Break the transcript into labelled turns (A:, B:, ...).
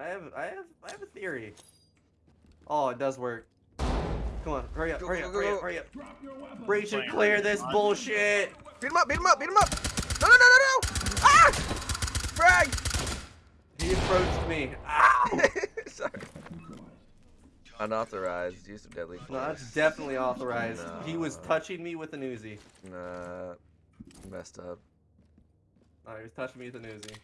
A: I have, I have, I have a theory. Oh, it does work. Come on, hurry up,
B: Go,
A: hurry
B: go,
A: up,
B: go,
A: hurry
B: go.
A: up, hurry up.
C: Drop your.
A: Breach and clear this
D: on.
A: bullshit.
B: Beat him up, beat him up, beat him up! No, no, no, no, no! Ah! Frag!
A: He approached me. Ah!
B: Sorry. Unauthorized use of deadly force.
A: No, that's definitely authorized.
B: No.
A: He was touching me with an Uzi.
B: Nah, messed up.
A: Oh, he was touching me with an Uzi.